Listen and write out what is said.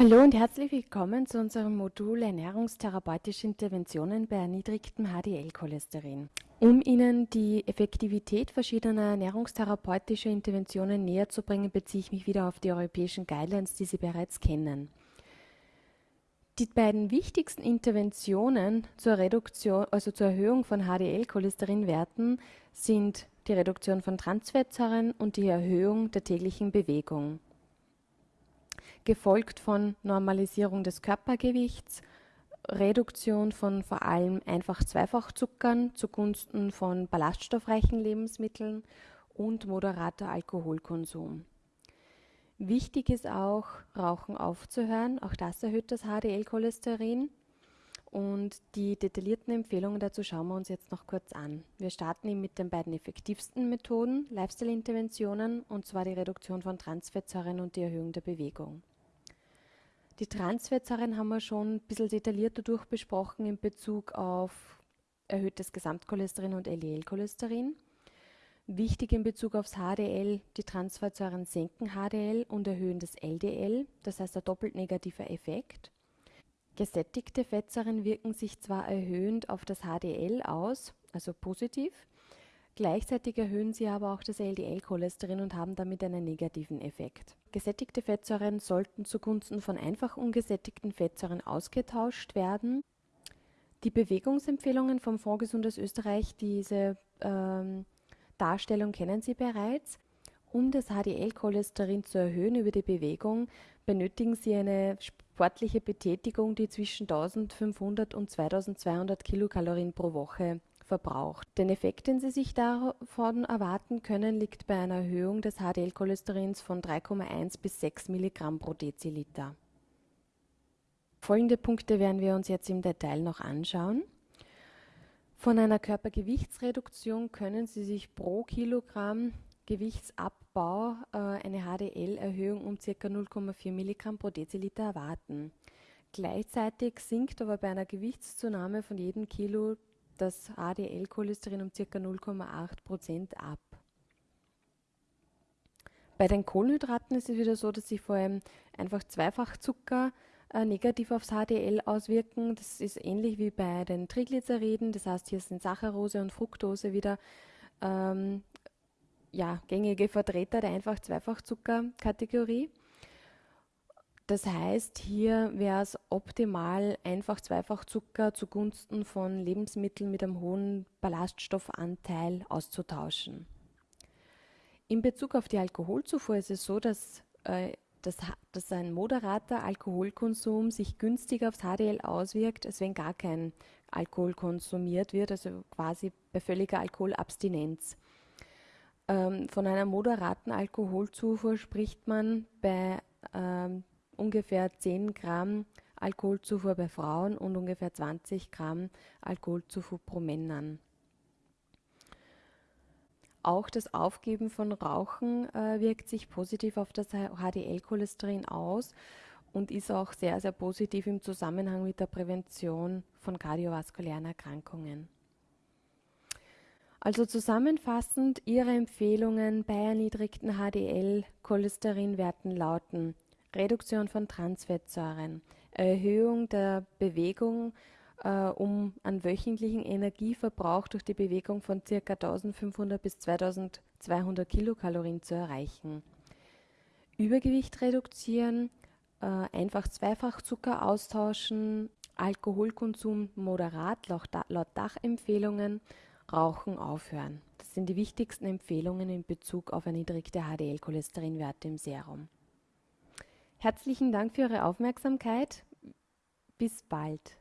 Hallo und herzlich willkommen zu unserem Modul Ernährungstherapeutische Interventionen bei erniedrigtem HDL-Cholesterin. Um Ihnen die Effektivität verschiedener ernährungstherapeutischer Interventionen näher zu bringen, beziehe ich mich wieder auf die europäischen Guidelines, die Sie bereits kennen. Die beiden wichtigsten Interventionen zur Reduktion, also zur Erhöhung von HDL-Cholesterinwerten sind die Reduktion von Transfettsäuren und die Erhöhung der täglichen Bewegung gefolgt von Normalisierung des Körpergewichts, Reduktion von vor allem einfach Zweifachzuckern zugunsten von ballaststoffreichen Lebensmitteln und moderater Alkoholkonsum. Wichtig ist auch, Rauchen aufzuhören. Auch das erhöht das HDL-Cholesterin. Und die detaillierten Empfehlungen dazu schauen wir uns jetzt noch kurz an. Wir starten mit den beiden effektivsten Methoden, Lifestyle-Interventionen, und zwar die Reduktion von Transfettsäuren und die Erhöhung der Bewegung. Die Transfettsäuren haben wir schon ein bisschen detaillierter durchbesprochen in Bezug auf erhöhtes Gesamtcholesterin und LDL-Cholesterin. Wichtig in Bezug aufs HDL, die Transfettsäuren senken HDL und erhöhen das LDL, das heißt ein doppelt negativer Effekt. Gesättigte Fettsäuren wirken sich zwar erhöhend auf das HDL aus, also positiv, Gleichzeitig erhöhen sie aber auch das LDL-Cholesterin und haben damit einen negativen Effekt. Gesättigte Fettsäuren sollten zugunsten von einfach ungesättigten Fettsäuren ausgetauscht werden. Die Bewegungsempfehlungen vom Fonds Gesundes Österreich, diese ähm, Darstellung kennen Sie bereits. Um das HDL-Cholesterin zu erhöhen über die Bewegung, benötigen Sie eine sportliche Betätigung, die zwischen 1500 und 2200 Kilokalorien pro Woche verbraucht. Den Effekt, den Sie sich davon erwarten können, liegt bei einer Erhöhung des HDL-Cholesterins von 3,1 bis 6 Milligramm pro Deziliter. Folgende Punkte werden wir uns jetzt im Detail noch anschauen. Von einer Körpergewichtsreduktion können Sie sich pro Kilogramm Gewichtsabbau äh, eine HDL-Erhöhung um ca. 0,4 Milligramm pro Deziliter erwarten. Gleichzeitig sinkt aber bei einer Gewichtszunahme von jedem Kilo das HDL-Cholesterin um ca. 0,8 Prozent ab. Bei den Kohlenhydraten ist es wieder so, dass sich vor allem einfach Zweifachzucker äh, negativ aufs HDL auswirken. Das ist ähnlich wie bei den Triglyceriden. Das heißt, hier sind Saccharose und Fructose wieder ähm, ja, gängige Vertreter der einfach Zweifachzucker-Kategorie. Das heißt, hier wäre es optimal, einfach Zweifachzucker zugunsten von Lebensmitteln mit einem hohen Ballaststoffanteil auszutauschen. In Bezug auf die Alkoholzufuhr ist es so, dass, äh, dass, dass ein moderater Alkoholkonsum sich günstiger aufs HDL auswirkt, als wenn gar kein Alkohol konsumiert wird, also quasi bei völliger Alkoholabstinenz. Ähm, von einer moderaten Alkoholzufuhr spricht man bei ähm, ungefähr 10 Gramm Alkoholzufuhr bei Frauen und ungefähr 20 Gramm Alkoholzufuhr pro Männern. Auch das Aufgeben von Rauchen äh, wirkt sich positiv auf das HDL-Cholesterin aus und ist auch sehr, sehr positiv im Zusammenhang mit der Prävention von kardiovaskulären Erkrankungen. Also zusammenfassend, Ihre Empfehlungen bei erniedrigten HDL-Cholesterinwerten lauten Reduktion von Transfettsäuren, Erhöhung der Bewegung, äh, um einen wöchentlichen Energieverbrauch durch die Bewegung von ca. 1500 bis 2200 Kilokalorien zu erreichen. Übergewicht reduzieren, äh, einfach Zweifachzucker austauschen, Alkoholkonsum moderat laut Dachempfehlungen, Rauchen aufhören. Das sind die wichtigsten Empfehlungen in Bezug auf erniedrigte HDL-Cholesterinwerte im Serum. Herzlichen Dank für Ihre Aufmerksamkeit. Bis bald.